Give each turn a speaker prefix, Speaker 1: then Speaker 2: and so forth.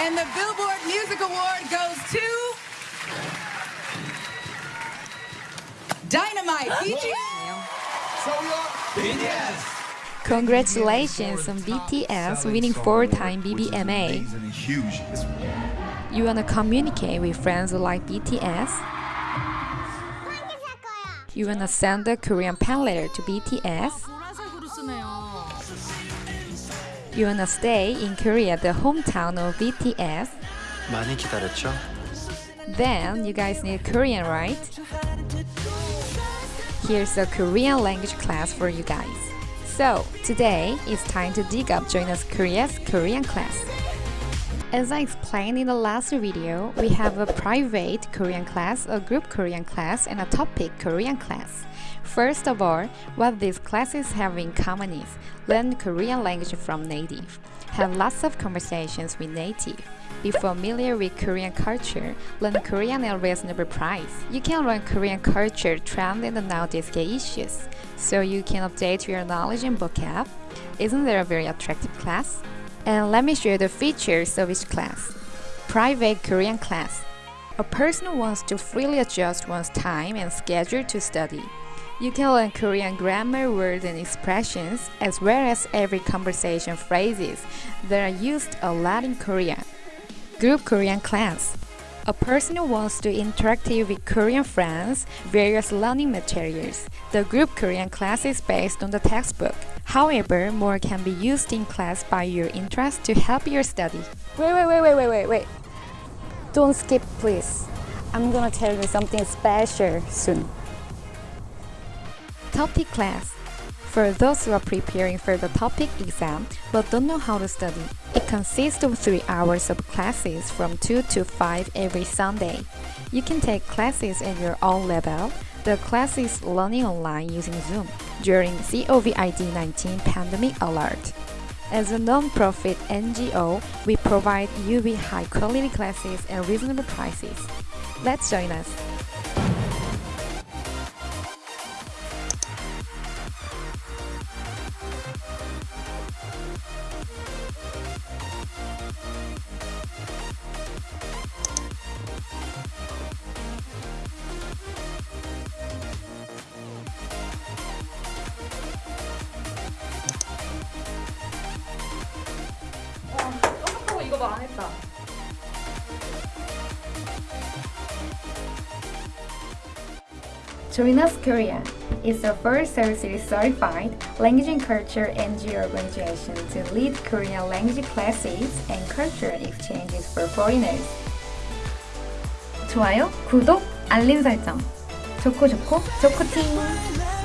Speaker 1: And the Billboard Music Award goes to Dynamite BTS.
Speaker 2: Congratulations on BTS winning four-time BBMA. You wanna communicate with friends who like BTS? You wanna send a Korean pen letter to BTS?
Speaker 3: 보라색으로 쓰네요.
Speaker 2: You wanna stay in Korea, the hometown of BTS?
Speaker 4: 많이 기다렸죠?
Speaker 2: Then you guys need Korean, right? Here's a Korean language class for you guys. So, today it's time to dig up Join Us Korea's Korean class. As I explained in the last video, we have a private Korean class, a group Korean class, and a TOPIK Korean class. First of all, what these classes have in common is learn Korean language from native, have lots of conversations with native, be familiar with Korean culture, learn Korean at a reasonable price. You can learn Korean culture, trend, and nowadays issues, so you can update your knowledge and vocab. Isn't there a very attractive class? And let me you the features of each class. Private Korean class. A person wants to freely adjust one's time and schedule to study. You can learn Korean grammar, words, and expressions, as well as every conversation phrases that are used a lot in Korea. Group Korean class. A person who wants to interact with Korean friends, various learning materials. The group Korean class is based on the textbook. However, more can be used in class by your interest to help your study.
Speaker 5: Wait, wait, wait, wait, wait, wait, wait. Don't skip, please. I'm gonna tell you something special soon.
Speaker 2: TOPIK class. For those who are preparing for the TOPIK exam but don't know how to study, it consists of 3 hours of classes from 2 to 5 every Sunday. You can take classes at your own level. The class is learning online using Zoom during COVID-19 pandemic alert. As a non-profit NGO, we provide you with high-quality classes at reasonable prices. Let's join us.
Speaker 5: Join Us Korea is the first Services certified language and culture NGO organization to lead Korean language classes and cultural exchanges for foreigners. 좋아요, 구독, 알림 설정. 좋고 좋고 좋고 팀!